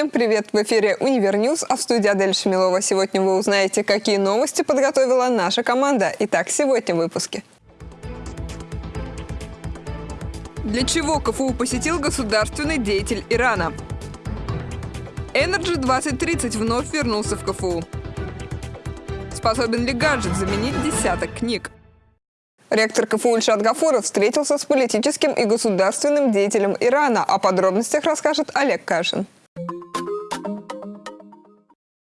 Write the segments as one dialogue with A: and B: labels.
A: Всем привет! В эфире Univer News, а в студии Адель Шамилова. Сегодня вы узнаете, какие новости подготовила наша команда. Итак, сегодня в выпуске. Для чего КФУ посетил государственный деятель Ирана? Energy 2030 вновь вернулся в КФУ. Способен ли гаджет заменить десяток книг? Ректор КФУ Ильшат Гафуров встретился с политическим и государственным деятелем Ирана. О подробностях расскажет Олег Кашин.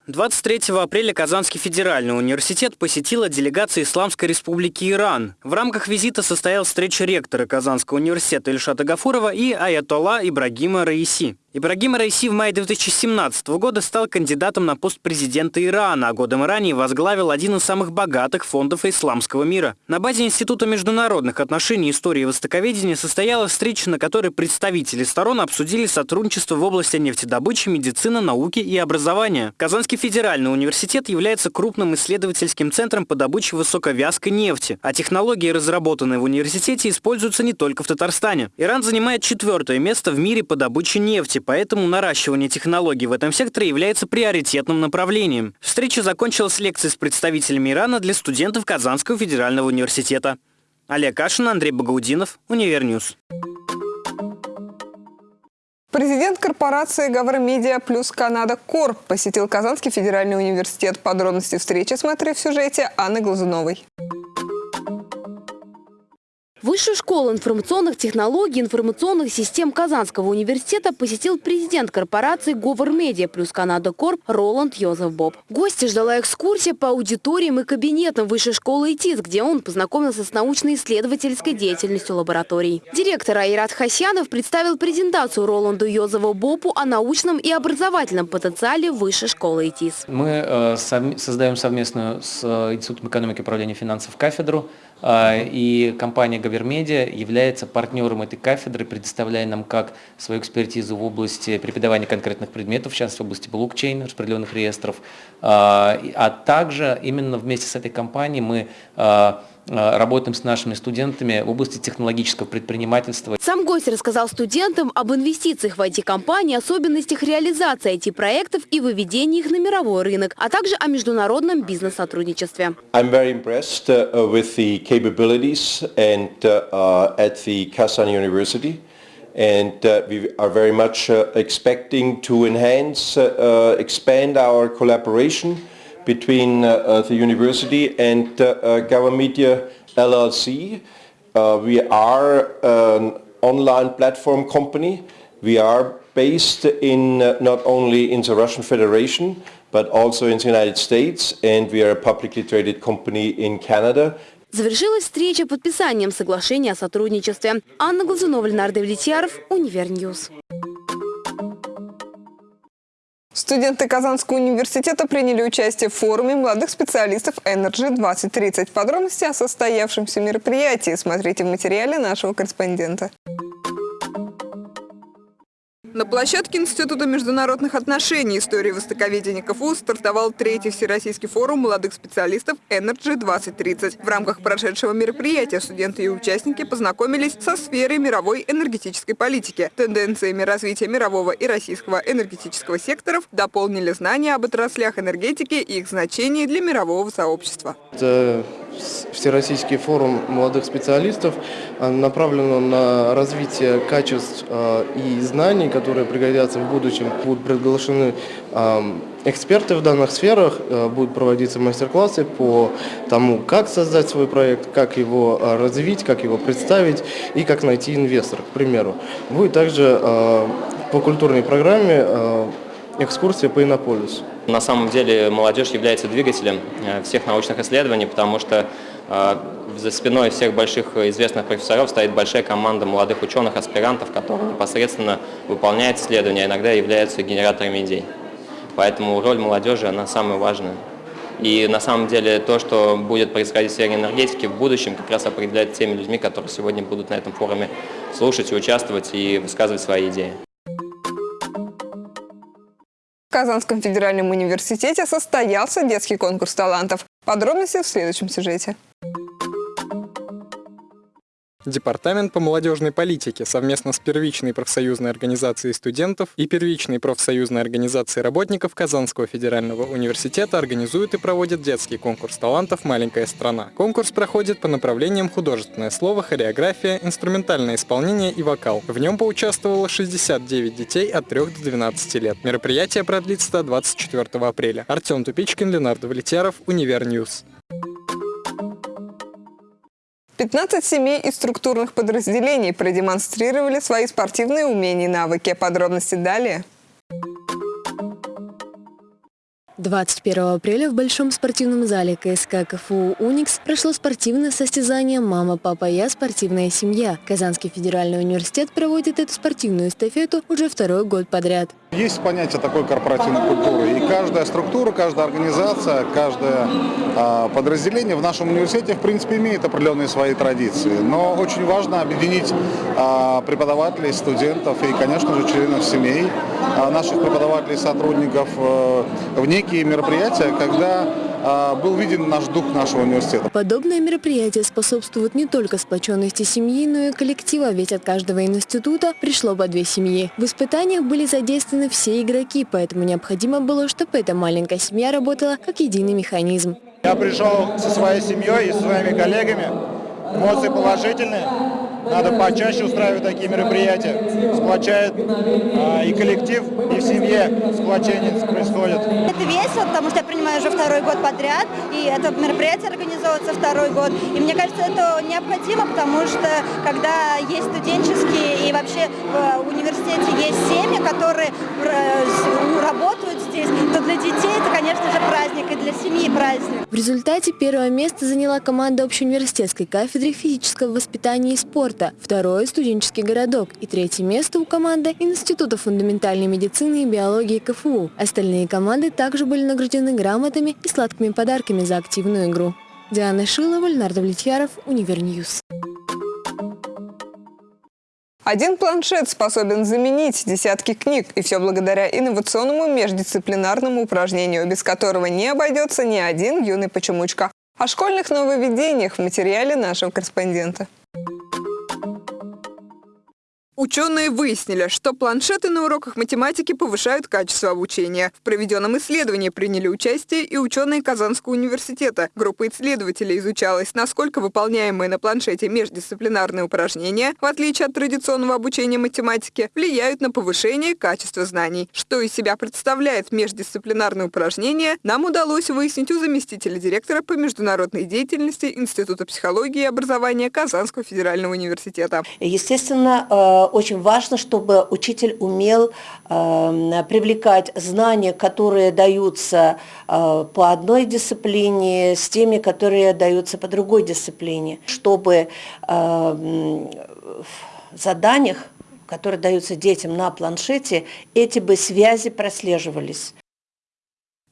B: 23 апреля Казанский федеральный университет посетила делегация Исламской республики Иран. В рамках визита состоялась встреча ректора Казанского университета Ильшата Гафурова и аятолла Ибрагима Раиси. Ибрагим Раиси в мае 2017 года стал кандидатом на пост президента Ирана, а годом ранее возглавил один из самых богатых фондов исламского мира. На базе Института международных отношений, истории и востоковедения состоялась встреча, на которой представители сторон обсудили сотрудничество в области нефтедобычи, медицины, науки и образования. Казанский федеральный университет является крупным исследовательским центром по добыче высоковязкой нефти, а технологии, разработанные в университете, используются не только в Татарстане. Иран занимает четвертое место в мире по добыче нефти, поэтому наращивание технологий в этом секторе является приоритетным направлением. Встреча закончилась лекцией с представителями Ирана для студентов Казанского федерального университета. Олег Кашин, Андрей Багаудинов, Univer News.
A: Президент корпорации «Гавромедиа Plus Canada Corp» посетил Казанский федеральный университет. Подробности встречи смотри в сюжете Анны Глазуновой.
C: Высшую школу информационных технологий и информационных систем Казанского университета посетил президент корпорации «Говор Медиа» плюс Канада Корп Роланд Йозеф Боб. Гости ждала экскурсия по аудиториям и кабинетам Высшей школы ИТИС, где он познакомился с научно-исследовательской деятельностью лабораторий. Директор Айрат Хасянов представил презентацию Роланду Йозефу Бобу о научном и образовательном потенциале Высшей школы ИТИС.
D: Мы э, создаем совместную с э, Институтом экономики и управления финансов кафедру и компания Гавермедиа является партнером этой кафедры, предоставляя нам как свою экспертизу в области преподавания конкретных предметов, в частности в области блокчейна, распределенных реестров, а, а также именно вместе с этой компанией мы а, работаем с нашими студентами в области технологического предпринимательства.
C: Сам гость рассказал студентам об инвестициях в IT-компании, особенностях реализации IT-проектов и выведении их на мировой рынок, а также о международном бизнес-сотрудничестве.
E: I'm very impressed uh, with the capabilities and uh, at the Kazan University. and uh, we are very much uh, expecting to enhance, uh, expand our collaboration between uh, uh, the university and uh, uh, Media LLC. Uh, we are an online platform company. We are based in uh, not only in the Russian Federation but also in the United States and we are a publicly traded company in Canada.
C: Завершилась встреча подписанием соглашения о сотрудничестве. Анна Глазунова, Ленардо Влетьяров, Универньюз.
A: Студенты Казанского университета приняли участие в форуме молодых специалистов Energy 2030. Подробности о состоявшемся мероприятии смотрите в материале нашего корреспондента. На площадке Института международных отношений истории востоковедения КФУ стартовал третий Всероссийский форум молодых специалистов Energy 2030. В рамках прошедшего мероприятия студенты и участники познакомились со сферой мировой энергетической политики, тенденциями развития мирового и российского энергетического секторов, дополнили знания об отраслях энергетики и их значении для мирового сообщества.
F: Это Всероссийский форум молодых специалистов э, направлен на развитие качеств э, и знаний, которые пригодятся в будущем. Будут приглашены эксперты в данных сферах, будут проводиться мастер-классы по тому, как создать свой проект, как его развить, как его представить и как найти инвестора, к примеру. Будет также по культурной программе экскурсия по Иннополису.
G: На самом деле молодежь является двигателем э, всех научных исследований, потому что э, за спиной всех больших известных профессоров стоит большая команда молодых ученых, аспирантов, которые непосредственно выполняют исследования, а иногда являются генераторами идей. Поэтому роль молодежи, она самая важная. И на самом деле то, что будет происходить в сфере энергетики в будущем, как раз определяет теми людьми, которые сегодня будут на этом форуме слушать и участвовать и высказывать свои идеи.
A: Казанском федеральном университете состоялся детский конкурс талантов. Подробности в следующем сюжете.
H: Департамент по молодежной политике совместно с первичной профсоюзной организацией студентов и первичной профсоюзной организацией работников Казанского федерального университета организует и проводит детский конкурс талантов «Маленькая страна». Конкурс проходит по направлениям художественное слово, хореография, инструментальное исполнение и вокал. В нем поучаствовало 69 детей от 3 до 12 лет. Мероприятие продлится до 24 апреля. Артем Тупичкин, Ленар Давлетьяров, Univer News.
A: 15 семей из структурных подразделений продемонстрировали свои спортивные умения и навыки. Подробности далее.
I: 21 апреля в Большом спортивном зале КСК КФУ «Уникс» прошло спортивное состязание «Мама, папа, я. Спортивная семья». Казанский федеральный университет проводит эту спортивную эстафету уже второй год подряд.
J: Есть понятие такой корпоративной культуры. И каждая структура, каждая организация, каждое э, подразделение в нашем университете, в принципе, имеет определенные свои традиции. Но очень важно объединить э, преподавателей, студентов и, конечно же, членов семей э, наших преподавателей, сотрудников э, в некие мероприятия, когда был виден наш дух нашего университета.
I: Подобные мероприятия способствуют не только сплоченности семьи, но и коллектива, ведь от каждого института пришло по две семьи. В испытаниях были задействованы все игроки, поэтому необходимо было, чтобы эта маленькая семья работала как единый механизм.
J: Я пришел со своей семьей и со своими коллегами. Эмоции положительные. Надо почаще устраивать такие мероприятия. Сплочает а, и коллектив, и в семье сплочение происходит.
K: Это весело, потому что я принимаю уже второй год подряд, и это мероприятие организовывается второй год. И мне кажется, это необходимо, потому что когда есть студенческие и вообще в университете есть семьи, которые э, работают здесь, то для детей это, конечно же, праздник, и для семьи праздник.
I: В результате первое место заняла команда общеуниверситетской кафедры физического воспитания и спорта второе – студенческий городок и третье место у команды Института фундаментальной медицины и биологии КФУ. Остальные команды также были награждены грамотами и сладкими подарками за активную игру. Диана Шилова, Ленар Давлетьяров, Univer News.
A: Один планшет способен заменить десятки книг, и все благодаря инновационному междисциплинарному упражнению, без которого не обойдется ни один юный почемучка. О школьных нововведениях в материале нашего корреспондента. Ученые выяснили, что планшеты на уроках математики повышают качество обучения. В проведенном исследовании приняли участие и ученые Казанского университета. Группа исследователей изучалась, насколько выполняемые на планшете междисциплинарные упражнения, в отличие от традиционного обучения математике, влияют на повышение качества знаний. Что из себя представляет междисциплинарное упражнение, нам удалось выяснить у заместителя директора по международной деятельности Института психологии и образования Казанского федерального университета.
L: Естественно, э, очень важно, чтобы учитель умел э, привлекать знания, которые даются э, по одной дисциплине, с теми, которые даются по другой дисциплине, чтобы э, в заданиях, которые даются детям на планшете, эти бы связи прослеживались.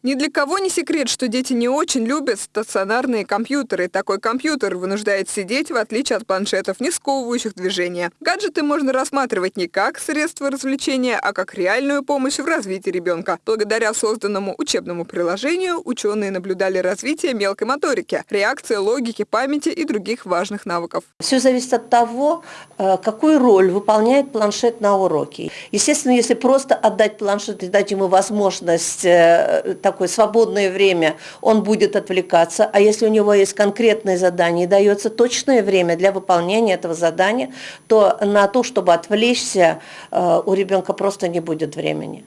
A: Ни для кого не секрет, что дети не очень любят стационарные компьютеры. Такой компьютер вынуждает сидеть, в отличие от планшетов, не сковывающих движения. Гаджеты можно рассматривать не как средство развлечения, а как реальную помощь в развитии ребенка. Благодаря созданному учебному приложению ученые наблюдали развитие мелкой моторики, реакции, логики, памяти и других важных навыков.
L: Все зависит от того, э, какую роль выполняет планшет на уроке. Естественно, если просто отдать планшет и дать ему возможность э, такое свободное время, он будет отвлекаться, а если у него есть конкретное задание и дается точное время для выполнения этого задания, то на то, чтобы отвлечься, э, у ребенка просто не будет времени.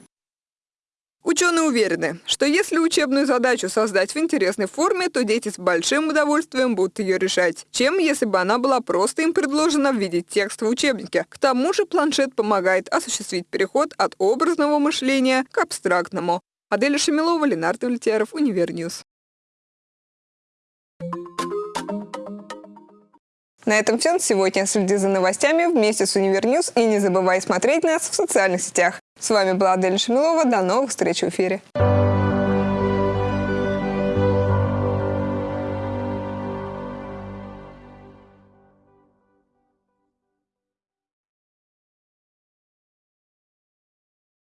A: Ученые уверены, что если учебную задачу создать в интересной форме, то дети с большим удовольствием будут ее решать, чем если бы она была просто им предложена в виде текста в учебнике. К тому же планшет помогает осуществить переход от образного мышления к абстрактному. Адель Шамилова, Ленар Давлетьяров, Univer News. На этом все на сегодня. Следи за новостями вместе с Univer News и не забывай смотреть нас в социальных сетях. С вами была Адель Шамилова. До новых встреч в эфире.